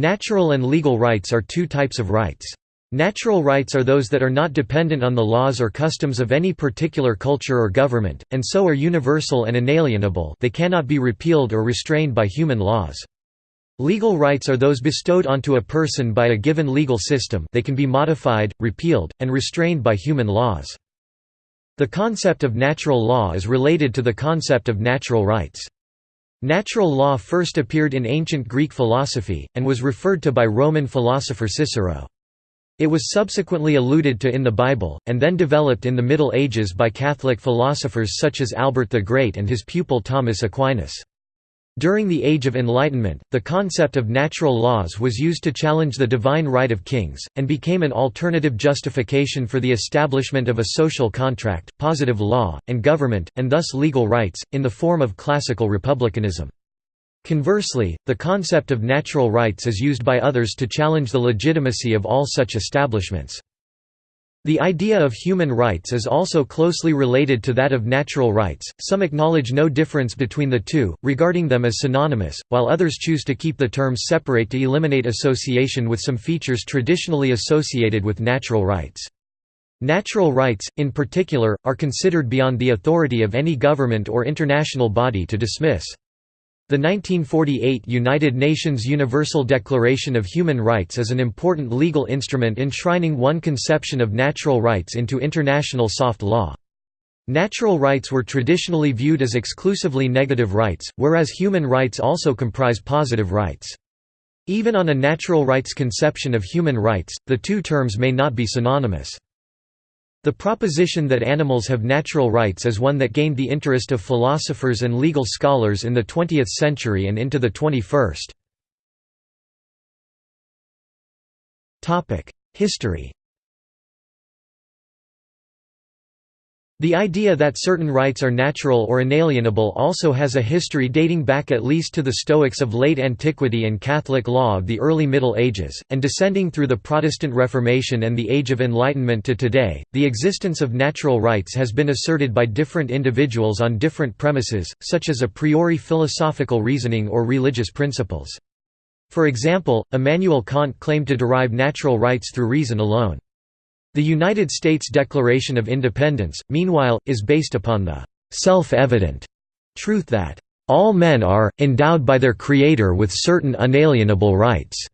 Natural and legal rights are two types of rights. Natural rights are those that are not dependent on the laws or customs of any particular culture or government, and so are universal and inalienable they cannot be repealed or restrained by human laws. Legal rights are those bestowed onto a person by a given legal system they can be modified, repealed, and restrained by human laws. The concept of natural law is related to the concept of natural rights. Natural law first appeared in ancient Greek philosophy, and was referred to by Roman philosopher Cicero. It was subsequently alluded to in the Bible, and then developed in the Middle Ages by Catholic philosophers such as Albert the Great and his pupil Thomas Aquinas. During the Age of Enlightenment, the concept of natural laws was used to challenge the divine right of kings, and became an alternative justification for the establishment of a social contract, positive law, and government, and thus legal rights, in the form of classical republicanism. Conversely, the concept of natural rights is used by others to challenge the legitimacy of all such establishments. The idea of human rights is also closely related to that of natural rights, some acknowledge no difference between the two, regarding them as synonymous, while others choose to keep the terms separate to eliminate association with some features traditionally associated with natural rights. Natural rights, in particular, are considered beyond the authority of any government or international body to dismiss. The 1948 United Nations Universal Declaration of Human Rights is an important legal instrument enshrining one conception of natural rights into international soft law. Natural rights were traditionally viewed as exclusively negative rights, whereas human rights also comprise positive rights. Even on a natural rights conception of human rights, the two terms may not be synonymous. The proposition that animals have natural rights is one that gained the interest of philosophers and legal scholars in the 20th century and into the 21st. History The idea that certain rights are natural or inalienable also has a history dating back at least to the Stoics of late antiquity and Catholic law of the early Middle Ages, and descending through the Protestant Reformation and the Age of Enlightenment to today. The existence of natural rights has been asserted by different individuals on different premises, such as a priori philosophical reasoning or religious principles. For example, Immanuel Kant claimed to derive natural rights through reason alone. The United States Declaration of Independence, meanwhile, is based upon the self-evident truth that all men are, endowed by their Creator with certain unalienable rights."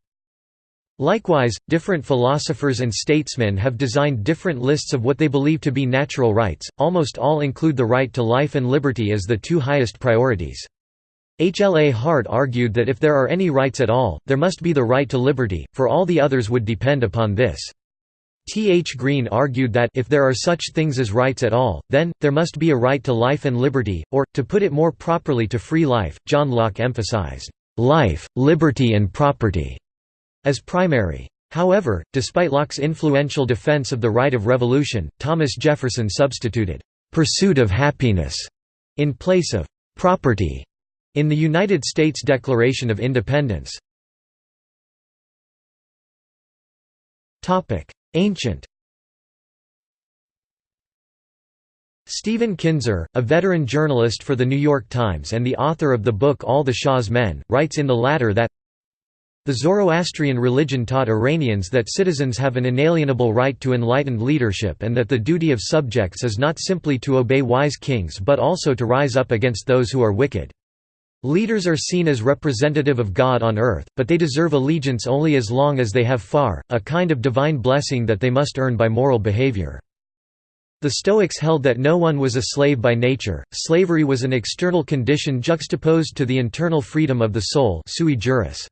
Likewise, different philosophers and statesmen have designed different lists of what they believe to be natural rights, almost all include the right to life and liberty as the two highest priorities. H. L. A. Hart argued that if there are any rights at all, there must be the right to liberty, for all the others would depend upon this. T. H. Green argued that if there are such things as rights at all, then, there must be a right to life and liberty, or, to put it more properly to free life. John Locke emphasized, "...life, liberty and property," as primary. However, despite Locke's influential defense of the right of revolution, Thomas Jefferson substituted, "...pursuit of happiness," in place of "...property," in the United States Declaration of Independence. Ancient Stephen Kinzer, a veteran journalist for The New York Times and the author of the book All the Shah's Men, writes in the latter that the Zoroastrian religion taught Iranians that citizens have an inalienable right to enlightened leadership and that the duty of subjects is not simply to obey wise kings but also to rise up against those who are wicked. Leaders are seen as representative of God on earth, but they deserve allegiance only as long as they have farr, a kind of divine blessing that they must earn by moral behavior. The Stoics held that no one was a slave by nature, slavery was an external condition juxtaposed to the internal freedom of the soul sui juris.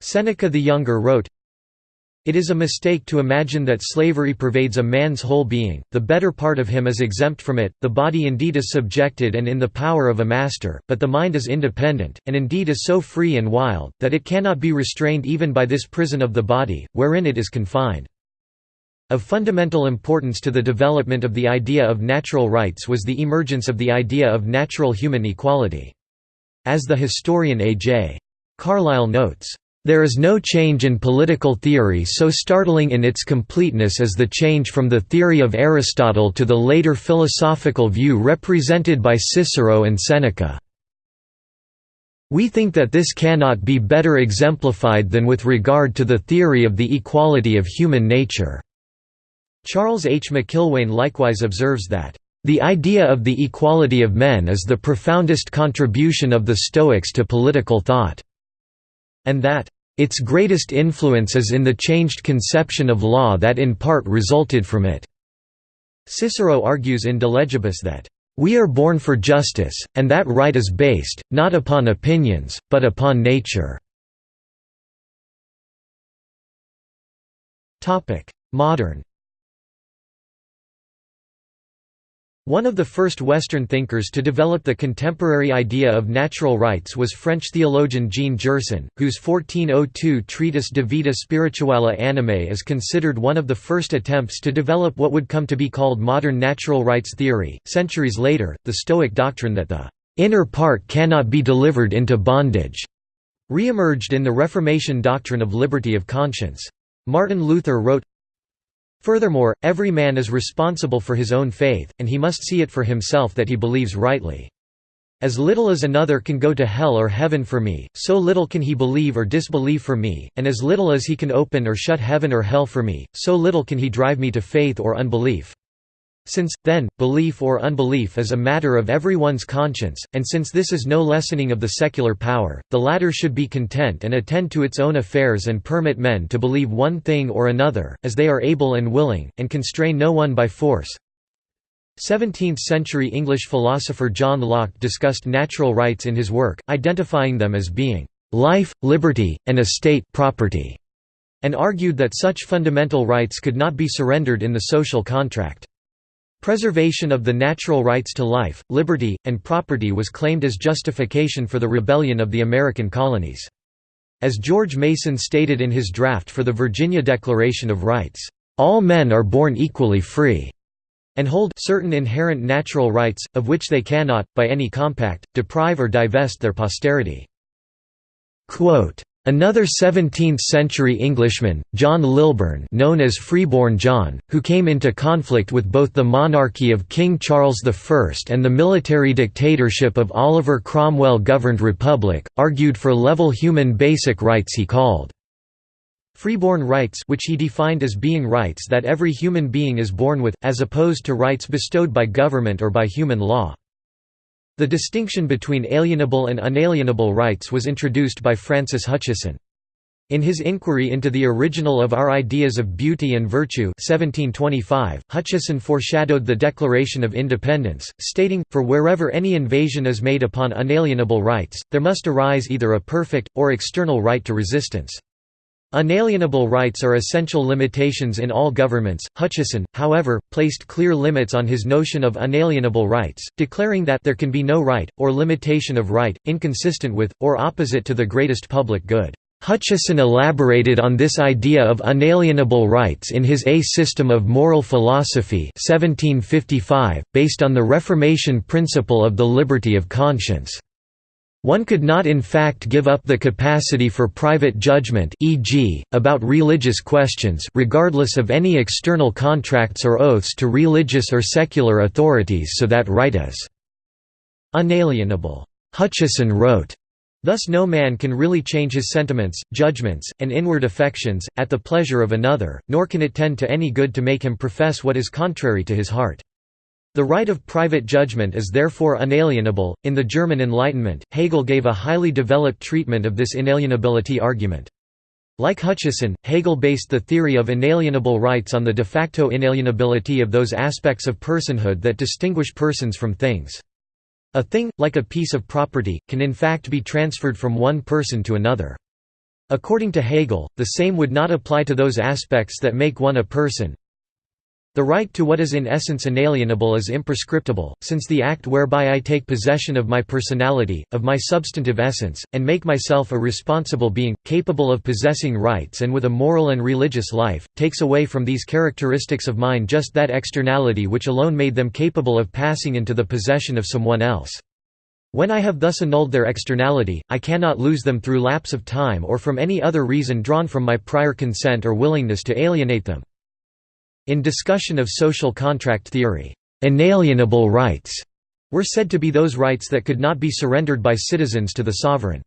Seneca the Younger wrote, it is a mistake to imagine that slavery pervades a man's whole being, the better part of him is exempt from it, the body indeed is subjected and in the power of a master, but the mind is independent, and indeed is so free and wild, that it cannot be restrained even by this prison of the body, wherein it is confined. Of fundamental importance to the development of the idea of natural rights was the emergence of the idea of natural human equality. As the historian A.J. Carlyle notes, there is no change in political theory so startling in its completeness as the change from the theory of Aristotle to the later philosophical view represented by Cicero and Seneca. We think that this cannot be better exemplified than with regard to the theory of the equality of human nature." Charles H. McIlwain likewise observes that, "...the idea of the equality of men is the profoundest contribution of the Stoics to political thought," and that, "...its greatest influence is in the changed conception of law that in part resulted from it." Cicero argues in De Legibus that, we are born for justice, and that right is based, not upon opinions, but upon nature." Modern One of the first Western thinkers to develop the contemporary idea of natural rights was French theologian Jean Gerson, whose 1402 treatise De Vita Spirituali Animae is considered one of the first attempts to develop what would come to be called modern natural rights theory. Centuries later, the Stoic doctrine that the inner part cannot be delivered into bondage re-emerged in the Reformation doctrine of liberty of conscience. Martin Luther wrote, Furthermore, every man is responsible for his own faith, and he must see it for himself that he believes rightly. As little as another can go to hell or heaven for me, so little can he believe or disbelieve for me, and as little as he can open or shut heaven or hell for me, so little can he drive me to faith or unbelief. Since, then, belief or unbelief is a matter of everyone's conscience, and since this is no lessening of the secular power, the latter should be content and attend to its own affairs and permit men to believe one thing or another, as they are able and willing, and constrain no one by force. 17th-century English philosopher John Locke discussed natural rights in his work, identifying them as being life, liberty, and estate property, and argued that such fundamental rights could not be surrendered in the social contract. Preservation of the natural rights to life, liberty, and property was claimed as justification for the rebellion of the American colonies. As George Mason stated in his draft for the Virginia Declaration of Rights, "...all men are born equally free." and hold certain inherent natural rights, of which they cannot, by any compact, deprive or divest their posterity. Quote, Another 17th-century Englishman, John Lilburne known as Freeborn John, who came into conflict with both the monarchy of King Charles I and the military dictatorship of Oliver Cromwell-governed republic, argued for level human basic rights he called freeborn rights which he defined as being rights that every human being is born with, as opposed to rights bestowed by government or by human law. The distinction between alienable and unalienable rights was introduced by Francis Hutcheson. In his inquiry into the original of our ideas of beauty and virtue 1725, Hutcheson foreshadowed the Declaration of Independence, stating, for wherever any invasion is made upon unalienable rights, there must arise either a perfect, or external right to resistance. Unalienable rights are essential limitations in all governments. Hutcheson, however, placed clear limits on his notion of unalienable rights, declaring that there can be no right, or limitation of right, inconsistent with, or opposite to the greatest public good. Hutcheson elaborated on this idea of unalienable rights in his A System of Moral Philosophy 1755, based on the Reformation principle of the liberty of conscience. One could not in fact give up the capacity for private judgment e.g., about religious questions regardless of any external contracts or oaths to religious or secular authorities so that right is unalienable. Hutcheson wrote, Thus no man can really change his sentiments, judgments, and inward affections, at the pleasure of another, nor can it tend to any good to make him profess what is contrary to his heart. The right of private judgment is therefore unalienable. In the German Enlightenment, Hegel gave a highly developed treatment of this inalienability argument. Like Hutcheson, Hegel based the theory of inalienable rights on the de facto inalienability of those aspects of personhood that distinguish persons from things. A thing, like a piece of property, can in fact be transferred from one person to another. According to Hegel, the same would not apply to those aspects that make one a person, the right to what is in essence inalienable is imprescriptible, since the act whereby I take possession of my personality, of my substantive essence, and make myself a responsible being, capable of possessing rights and with a moral and religious life, takes away from these characteristics of mine just that externality which alone made them capable of passing into the possession of someone else. When I have thus annulled their externality, I cannot lose them through lapse of time or from any other reason drawn from my prior consent or willingness to alienate them. In discussion of social contract theory, "'inalienable rights' were said to be those rights that could not be surrendered by citizens to the sovereign.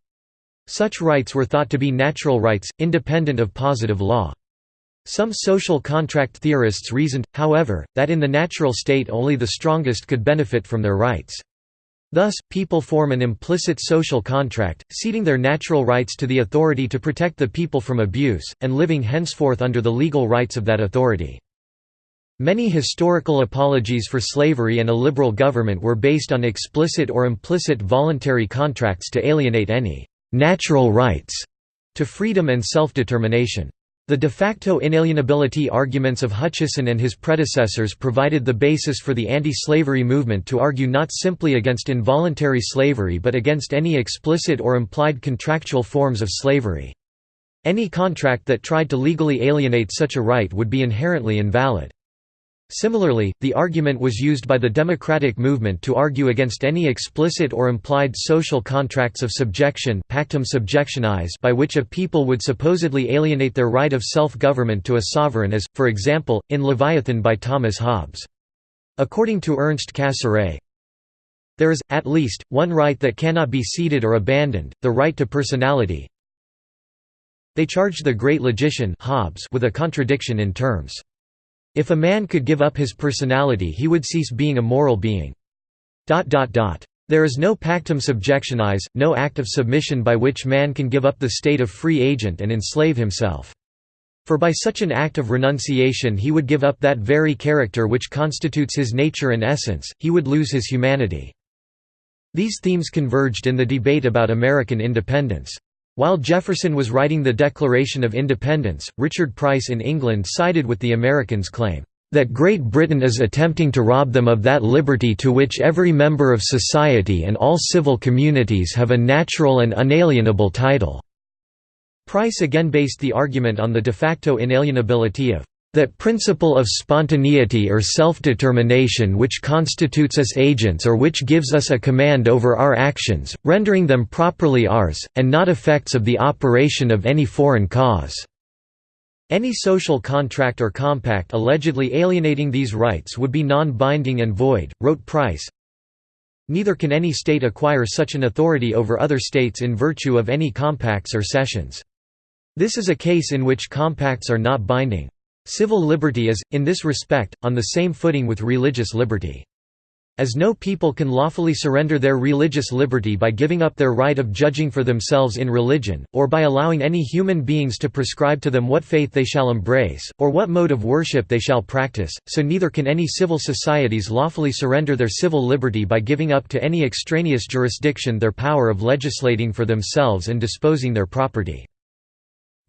Such rights were thought to be natural rights, independent of positive law. Some social contract theorists reasoned, however, that in the natural state only the strongest could benefit from their rights. Thus, people form an implicit social contract, ceding their natural rights to the authority to protect the people from abuse, and living henceforth under the legal rights of that authority. Many historical apologies for slavery and a liberal government were based on explicit or implicit voluntary contracts to alienate any «natural rights» to freedom and self-determination. The de facto inalienability arguments of Hutcheson and his predecessors provided the basis for the anti-slavery movement to argue not simply against involuntary slavery but against any explicit or implied contractual forms of slavery. Any contract that tried to legally alienate such a right would be inherently invalid. Similarly, the argument was used by the democratic movement to argue against any explicit or implied social contracts of subjection pactum subjectionis by which a people would supposedly alienate their right of self-government to a sovereign as, for example, in Leviathan by Thomas Hobbes. According to Ernst Cassirer, there is, at least, one right that cannot be ceded or abandoned, the right to personality. They charged the great logician Hobbes with a contradiction in terms. If a man could give up his personality he would cease being a moral being. There is no pactum subjectionis, no act of submission by which man can give up the state of free agent and enslave himself. For by such an act of renunciation he would give up that very character which constitutes his nature and essence, he would lose his humanity. These themes converged in the debate about American independence. While Jefferson was writing the Declaration of Independence, Richard Price in England sided with the Americans' claim, "...that Great Britain is attempting to rob them of that liberty to which every member of society and all civil communities have a natural and unalienable title." Price again based the argument on the de facto inalienability of that principle of spontaneity or self-determination which constitutes us agents or which gives us a command over our actions, rendering them properly ours, and not effects of the operation of any foreign cause." Any social contract or compact allegedly alienating these rights would be non-binding and void, wrote Price. Neither can any state acquire such an authority over other states in virtue of any compacts or cessions. This is a case in which compacts are not binding. Civil liberty is, in this respect, on the same footing with religious liberty. As no people can lawfully surrender their religious liberty by giving up their right of judging for themselves in religion, or by allowing any human beings to prescribe to them what faith they shall embrace, or what mode of worship they shall practice, so neither can any civil societies lawfully surrender their civil liberty by giving up to any extraneous jurisdiction their power of legislating for themselves and disposing their property.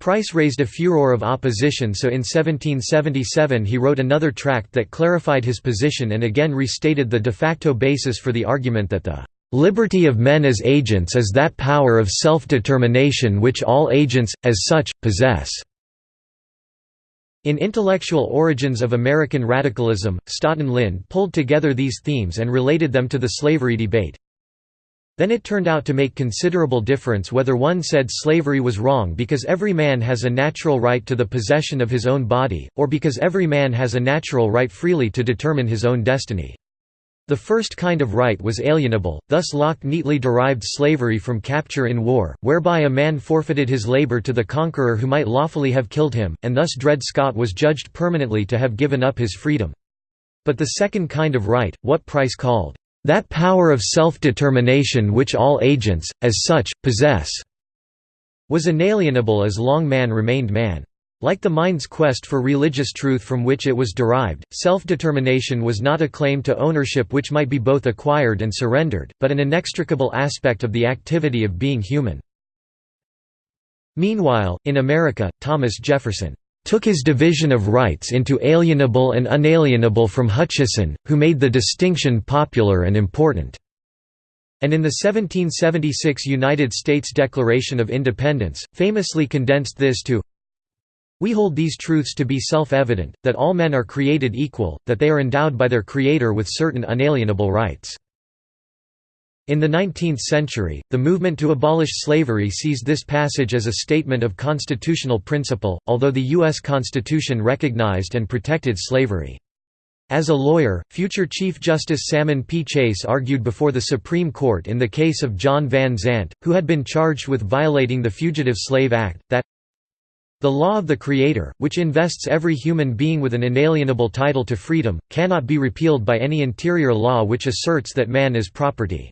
Price raised a furor of opposition so in 1777 he wrote another tract that clarified his position and again restated the de facto basis for the argument that the "...liberty of men as agents is that power of self-determination which all agents, as such, possess." In Intellectual Origins of American Radicalism, Staughton Lynd pulled together these themes and related them to the slavery debate. Then it turned out to make considerable difference whether one said slavery was wrong because every man has a natural right to the possession of his own body, or because every man has a natural right freely to determine his own destiny. The first kind of right was alienable, thus Locke neatly derived slavery from capture in war, whereby a man forfeited his labor to the conqueror who might lawfully have killed him, and thus Dred Scott was judged permanently to have given up his freedom. But the second kind of right, what Price called that power of self-determination which all agents, as such, possess, was inalienable as long man remained man. Like the mind's quest for religious truth from which it was derived, self-determination was not a claim to ownership which might be both acquired and surrendered, but an inextricable aspect of the activity of being human. Meanwhile, in America, Thomas Jefferson took his division of rights into alienable and unalienable from Hutcheson, who made the distinction popular and important. And in the 1776 United States Declaration of Independence, famously condensed this to We hold these truths to be self-evident, that all men are created equal, that they are endowed by their Creator with certain unalienable rights. In the 19th century, the movement to abolish slavery seized this passage as a statement of constitutional principle, although the U.S. Constitution recognized and protected slavery. As a lawyer, future Chief Justice Salmon P. Chase argued before the Supreme Court in the case of John Van Zandt, who had been charged with violating the Fugitive Slave Act, that the law of the Creator, which invests every human being with an inalienable title to freedom, cannot be repealed by any interior law which asserts that man is property.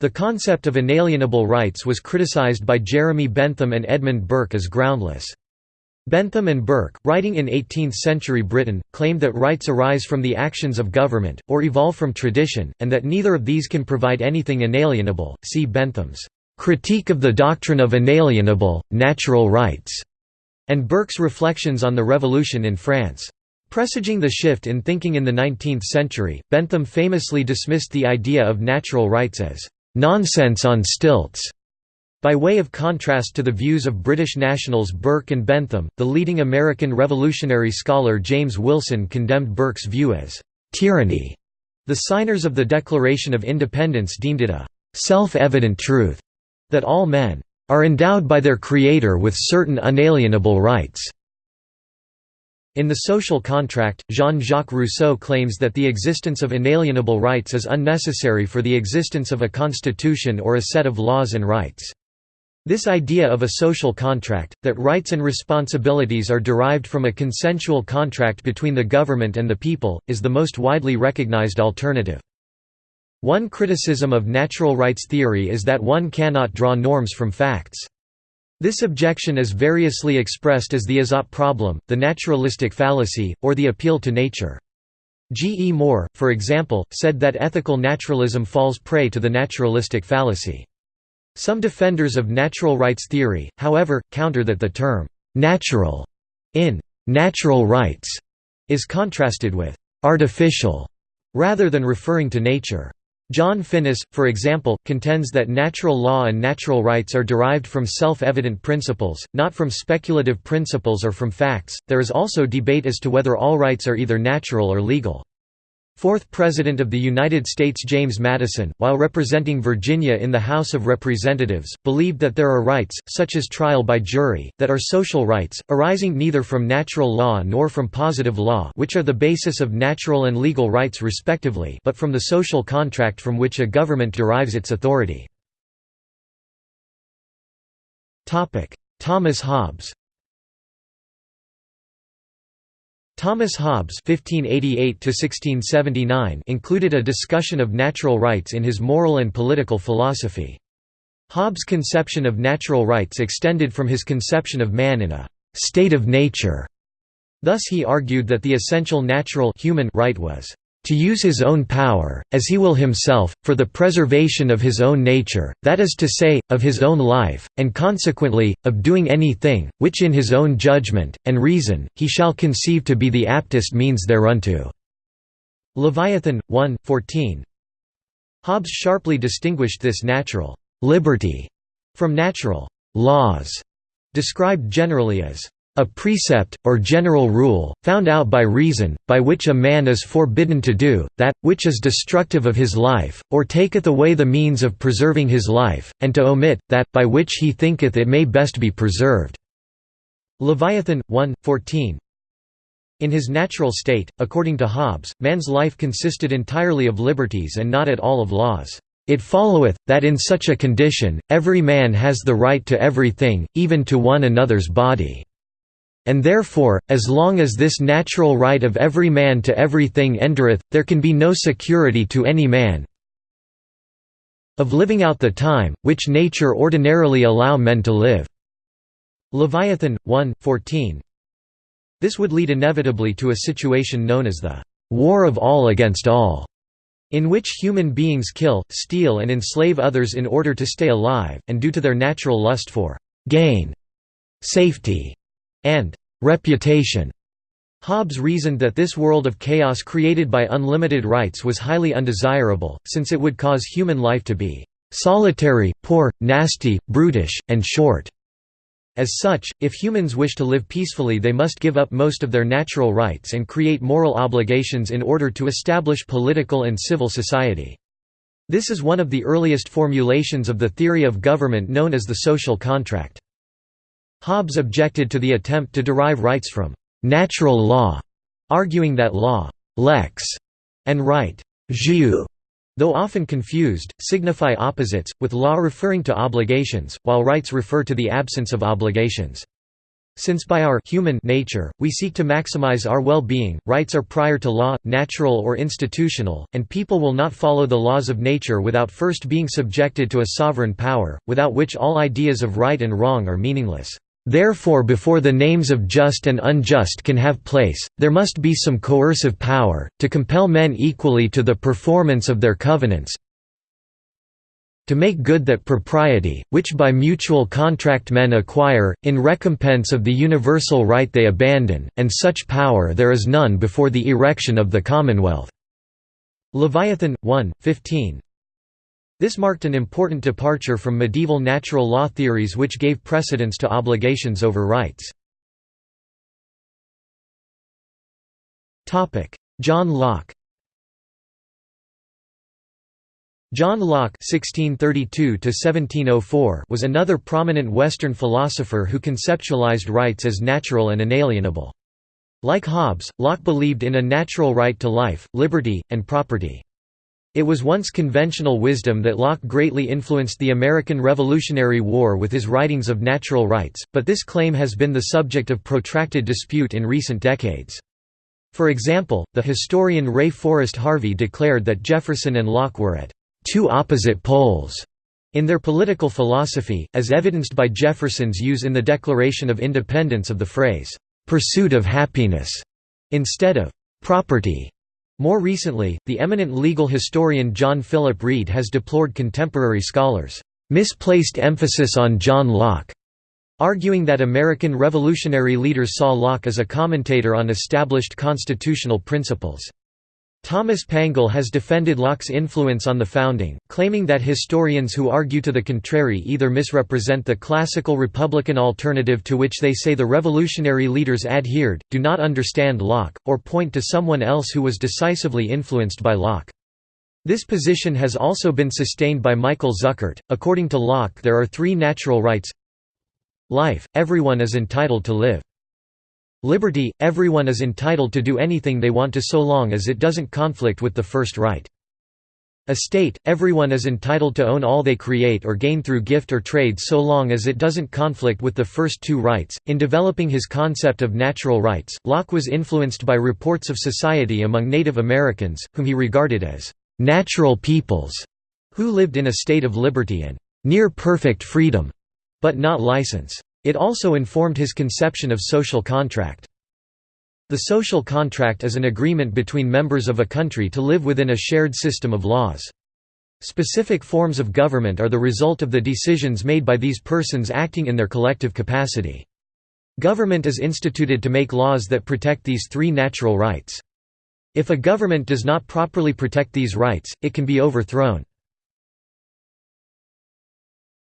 The concept of inalienable rights was criticized by Jeremy Bentham and Edmund Burke as groundless. Bentham and Burke, writing in 18th-century Britain, claimed that rights arise from the actions of government, or evolve from tradition, and that neither of these can provide anything inalienable. See Bentham's "'Critique of the Doctrine of Inalienable, Natural Rights' and Burke's Reflections on the Revolution in France. Presaging the shift in thinking in the 19th century, Bentham famously dismissed the idea of natural rights as "'nonsense on stilts' By way of contrast to the views of British nationals Burke and Bentham, the leading American revolutionary scholar James Wilson condemned Burke's view as tyranny. The signers of the Declaration of Independence deemed it a self-evident truth that all men are endowed by their Creator with certain unalienable rights. In The Social Contract, Jean-Jacques Rousseau claims that the existence of inalienable rights is unnecessary for the existence of a constitution or a set of laws and rights. This idea of a social contract, that rights and responsibilities are derived from a consensual contract between the government and the people, is the most widely recognized alternative. One criticism of natural rights theory is that one cannot draw norms from facts. This objection is variously expressed as the is-ought problem, the naturalistic fallacy, or the appeal to nature. G. E. Moore, for example, said that ethical naturalism falls prey to the naturalistic fallacy. Some defenders of natural rights theory, however, counter that the term «natural» in «natural rights» is contrasted with «artificial» rather than referring to nature. John Finnis, for example, contends that natural law and natural rights are derived from self-evident principles, not from speculative principles or from facts. There is also debate as to whether all rights are either natural or legal. Fourth President of the United States James Madison, while representing Virginia in the House of Representatives, believed that there are rights, such as trial by jury, that are social rights, arising neither from natural law nor from positive law which are the basis of natural and legal rights respectively but from the social contract from which a government derives its authority. Thomas Hobbes Thomas Hobbes (1588–1679) included a discussion of natural rights in his moral and political philosophy. Hobbes' conception of natural rights extended from his conception of man in a state of nature. Thus he argued that the essential natural human right was to use his own power, as he will himself, for the preservation of his own nature, that is to say, of his own life, and consequently, of doing any thing, which in his own judgment, and reason, he shall conceive to be the aptest means thereunto." Leviathan, 1, 14. Hobbes sharply distinguished this natural «liberty» from natural «laws», described generally as a precept, or general rule, found out by reason, by which a man is forbidden to do, that, which is destructive of his life, or taketh away the means of preserving his life, and to omit, that, by which he thinketh it may best be preserved." Leviathan, 1, 14 In his natural state, according to Hobbes, man's life consisted entirely of liberties and not at all of laws. It followeth, that in such a condition, every man has the right to everything, even to one another's body and therefore, as long as this natural right of every man to everything endureth, there can be no security to any man of living out the time, which nature ordinarily allow men to live." Leviathan, 1, 14. This would lead inevitably to a situation known as the «war of all against all», in which human beings kill, steal and enslave others in order to stay alive, and due to their natural lust for «gain», «safety» and reputation. Hobbes reasoned that this world of chaos created by unlimited rights was highly undesirable, since it would cause human life to be solitary, poor, nasty, brutish, and short. As such, if humans wish to live peacefully they must give up most of their natural rights and create moral obligations in order to establish political and civil society. This is one of the earliest formulations of the theory of government known as the social contract. Hobbes objected to the attempt to derive rights from «natural law», arguing that law lex and right jus, though often confused, signify opposites, with law referring to obligations, while rights refer to the absence of obligations. Since by our human nature, we seek to maximize our well-being, rights are prior to law, natural or institutional, and people will not follow the laws of nature without first being subjected to a sovereign power, without which all ideas of right and wrong are meaningless. Therefore before the names of just and unjust can have place, there must be some coercive power, to compel men equally to the performance of their covenants, to make good that propriety, which by mutual contract men acquire, in recompense of the universal right they abandon, and such power there is none before the erection of the Commonwealth." Leviathan, 1, 15 This marked an important departure from medieval natural law theories which gave precedence to obligations over rights. John Locke John Locke (1632–1704) was another prominent Western philosopher who conceptualized rights as natural and inalienable. Like Hobbes, Locke believed in a natural right to life, liberty, and property. It was once conventional wisdom that Locke greatly influenced the American Revolutionary War with his writings of natural rights, but this claim has been the subject of protracted dispute in recent decades. For example, the historian Ray Forrest Harvey declared that Jefferson and Locke were at two opposite poles in their political philosophy, as evidenced by Jefferson's use in the Declaration of Independence of the phrase, "'pursuit of happiness' instead of "'property'". More recently, the eminent legal historian John Philip Reid has deplored contemporary scholars' misplaced emphasis on John Locke, arguing that American revolutionary leaders saw Locke as a commentator on established constitutional principles. Thomas Pangle has defended Locke's influence on the founding, claiming that historians who argue to the contrary either misrepresent the classical Republican alternative to which they say the revolutionary leaders adhered, do not understand Locke, or point to someone else who was decisively influenced by Locke. This position has also been sustained by Michael Zuckert. According to Locke, there are three natural rights life, everyone is entitled to live. Liberty – everyone is entitled to do anything they want to so long as it doesn't conflict with the first right. Estate – everyone is entitled to own all they create or gain through gift or trade so long as it doesn't conflict with the first two rights. In developing his concept of natural rights, Locke was influenced by reports of society among Native Americans, whom he regarded as natural peoples, who lived in a state of liberty and near perfect freedom, but not license. It also informed his conception of social contract. The social contract is an agreement between members of a country to live within a shared system of laws. Specific forms of government are the result of the decisions made by these persons acting in their collective capacity. Government is instituted to make laws that protect these three natural rights. If a government does not properly protect these rights, it can be overthrown.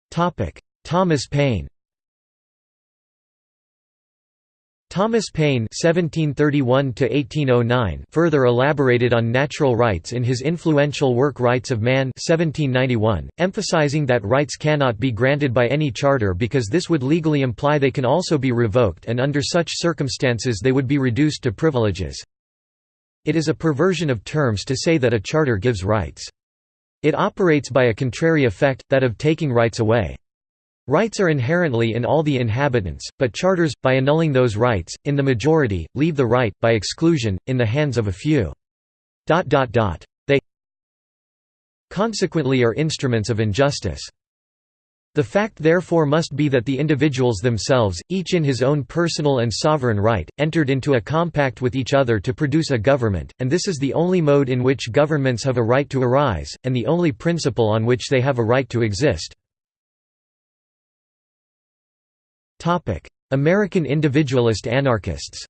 Thomas Paine Thomas Paine (1731–1809) further elaborated on natural rights in his influential work Rights of Man (1791), emphasizing that rights cannot be granted by any charter because this would legally imply they can also be revoked, and under such circumstances they would be reduced to privileges. It is a perversion of terms to say that a charter gives rights. It operates by a contrary effect, that of taking rights away. Rights are inherently in all the inhabitants, but charters, by annulling those rights, in the majority, leave the right, by exclusion, in the hands of a few. They consequently are instruments of injustice. The fact therefore must be that the individuals themselves, each in his own personal and sovereign right, entered into a compact with each other to produce a government, and this is the only mode in which governments have a right to arise, and the only principle on which they have a right to exist. American individualist anarchists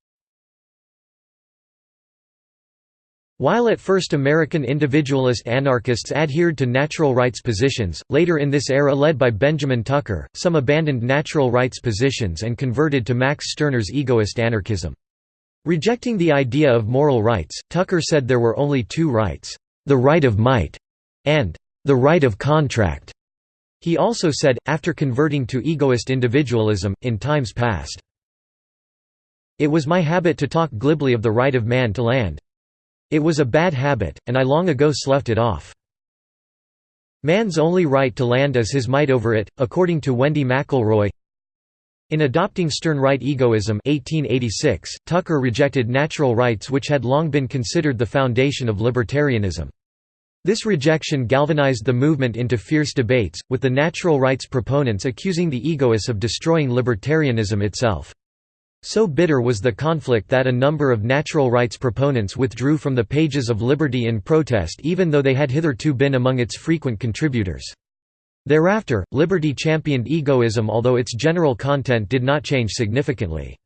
While at first American individualist anarchists adhered to natural rights positions, later in this era led by Benjamin Tucker, some abandoned natural rights positions and converted to Max Stirner's egoist anarchism. Rejecting the idea of moral rights, Tucker said there were only two rights, the right of might, and the right of contract. He also said, after converting to egoist individualism, in times past, It was my habit to talk glibly of the right of man to land. It was a bad habit, and I long ago sloughed it off. Man's only right to land is his might over it, according to Wendy McElroy. In adopting Stirnerite egoism 1886, Tucker rejected natural rights which had long been considered the foundation of libertarianism. This rejection galvanized the movement into fierce debates, with the natural rights proponents accusing the egoists of destroying libertarianism itself. So bitter was the conflict that a number of natural rights proponents withdrew from the pages of Liberty in protest even though they had hitherto been among its frequent contributors. Thereafter, Liberty championed egoism although its general content did not change significantly.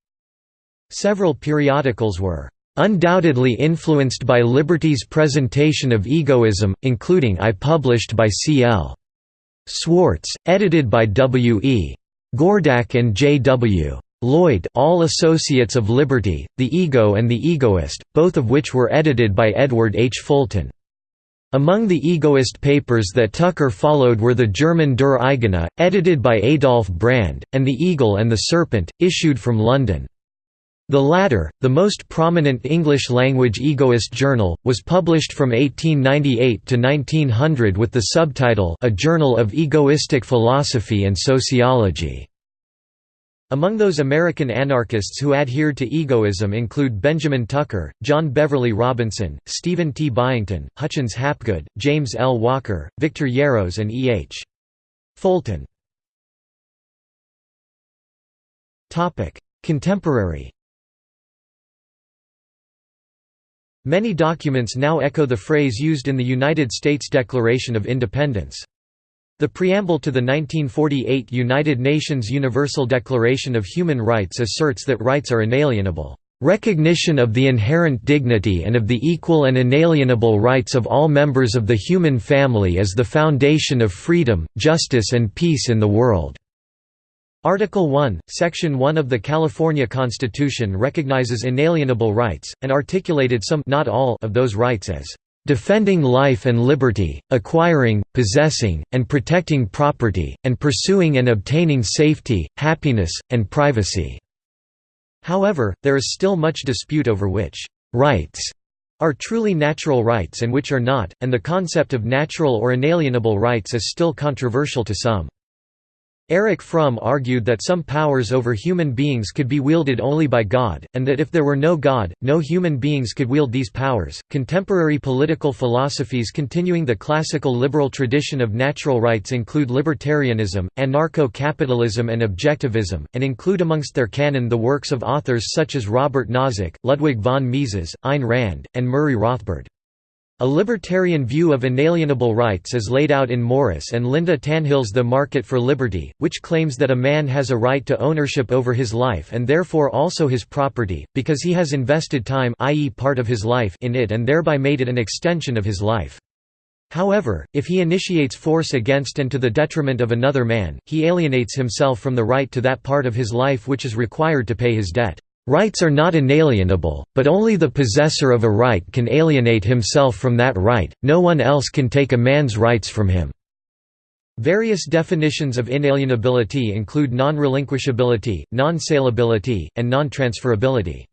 Several periodicals were undoubtedly influenced by Liberty's presentation of egoism, including I published by C. L. Swartz, edited by W. E. Gordak and J. W. Lloyd All Associates of Liberty, The Ego and the Egoist, both of which were edited by Edward H. Fulton. Among the egoist papers that Tucker followed were the German Der Eigene, edited by Adolf Brand, and The Eagle and the Serpent, issued from London. The latter, the most prominent English-language egoist journal, was published from 1898 to 1900 with the subtitle A Journal of Egoistic Philosophy and Sociology. Among those American anarchists who adhered to egoism include Benjamin Tucker, John Beverly Robinson, Stephen T. Byington, Hutchins Hapgood, James L. Walker, Victor Yarros and E. H. Fulton. Contemporary Many documents now echo the phrase used in the United States Declaration of Independence. The preamble to the 1948 United Nations Universal Declaration of Human Rights asserts that rights are inalienable. Recognition of the inherent dignity and of the equal and inalienable rights of all members of the human family is the foundation of freedom, justice and peace in the world." Article 1, Section 1 of the California Constitution recognizes inalienable rights, and articulated some not all of those rights as defending life and liberty, acquiring, possessing, and protecting property, and pursuing and obtaining safety, happiness, and privacy." However, there is still much dispute over which «rights» are truly natural rights and which are not, and the concept of natural or inalienable rights is still controversial to some. Erich Fromm argued that some powers over human beings could be wielded only by God, and that if there were no God, no human beings could wield these powers. Contemporary political philosophies continuing the classical liberal tradition of natural rights include libertarianism, anarcho capitalism, and objectivism, and include amongst their canon the works of authors such as Robert Nozick, Ludwig von Mises, Ayn Rand, and Murray Rothbard. A libertarian view of inalienable rights is laid out in Morris and Linda Tannehill's The Market for Liberty, which claims that a man has a right to ownership over his life and therefore also his property, because he has invested time i.e. part of his life in it and thereby made it an extension of his life. However, if he initiates force against and to the detriment of another man, he alienates himself from the right to that part of his life which is required to pay his debt. Rights are not inalienable, but only the possessor of a right can alienate himself from that right, no one else can take a man's rights from him. Various definitions of inalienability include non-relinquishability, non-saleability, and non-transferability.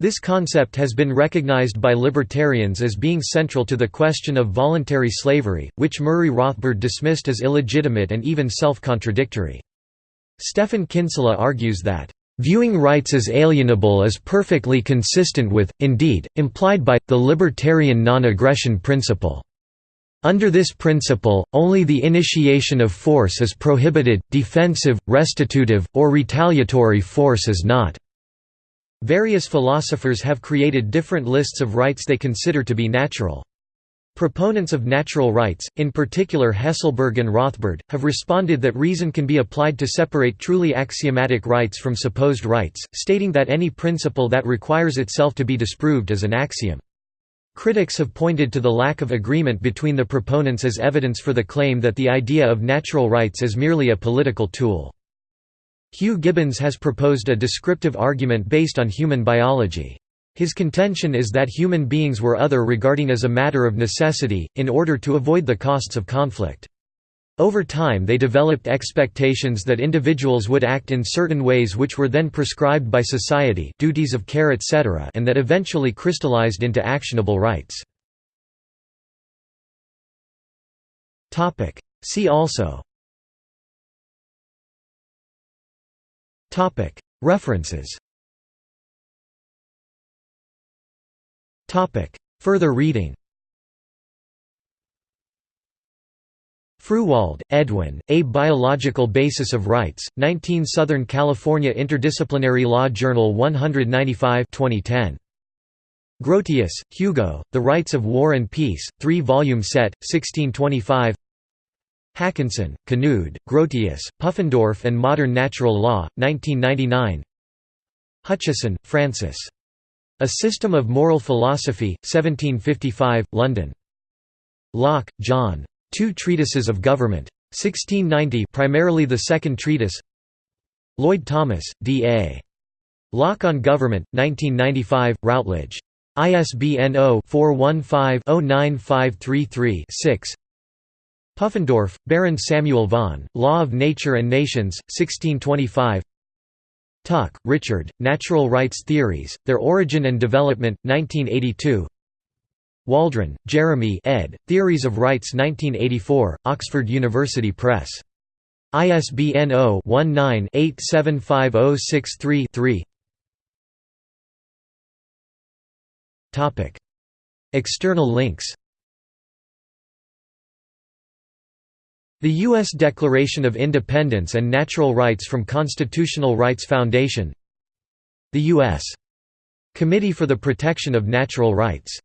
This concept has been recognized by libertarians as being central to the question of voluntary slavery, which Murray Rothbard dismissed as illegitimate and even self-contradictory. Stephan Kinsella argues that Viewing rights as alienable is perfectly consistent with, indeed, implied by, the libertarian non-aggression principle. Under this principle, only the initiation of force is prohibited, defensive, restitutive, or retaliatory force is not. Various philosophers have created different lists of rights they consider to be natural. Proponents of natural rights, in particular Hesselberg and Rothbard, have responded that reason can be applied to separate truly axiomatic rights from supposed rights, stating that any principle that requires itself to be disproved is an axiom. Critics have pointed to the lack of agreement between the proponents as evidence for the claim that the idea of natural rights is merely a political tool. Hugh Gibbons has proposed a descriptive argument based on human biology. His contention is that human beings were other regarding as a matter of necessity, in order to avoid the costs of conflict. Over time they developed expectations that individuals would act in certain ways which were then prescribed by society duties of care etc. and that eventually crystallized into actionable rights. See also References Further reading Fruehwald, Edwin, A Biological Basis of Rights, 19 Southern California Interdisciplinary Law Journal 195 2010. Grotius, Hugo, The Rights of War and Peace, 3-volume set, 1625 Haakonssen, Knud, Grotius, Pufendorf and Modern Natural Law, 1999 Hutcheson, Francis. A System of Moral Philosophy, 1755, London. Locke, John. Two Treatises of Government. 1690 primarily the second treatise Lloyd Thomas, D.A. Locke on Government, 1995, Routledge. ISBN 0-415-09533-6 Pufendorf, Baron Samuel von, Law of Nature and Nations, 1625 Tuck, Richard, Natural Rights Theories, Their Origin and Development, 1982 Waldron, Jeremy ed., Theories of Rights 1984, Oxford University Press. ISBN 0-19-875063-3 External links The U.S. Declaration of Independence and Natural Rights from Constitutional Rights Foundation The U.S. Committee for the Protection of Natural Rights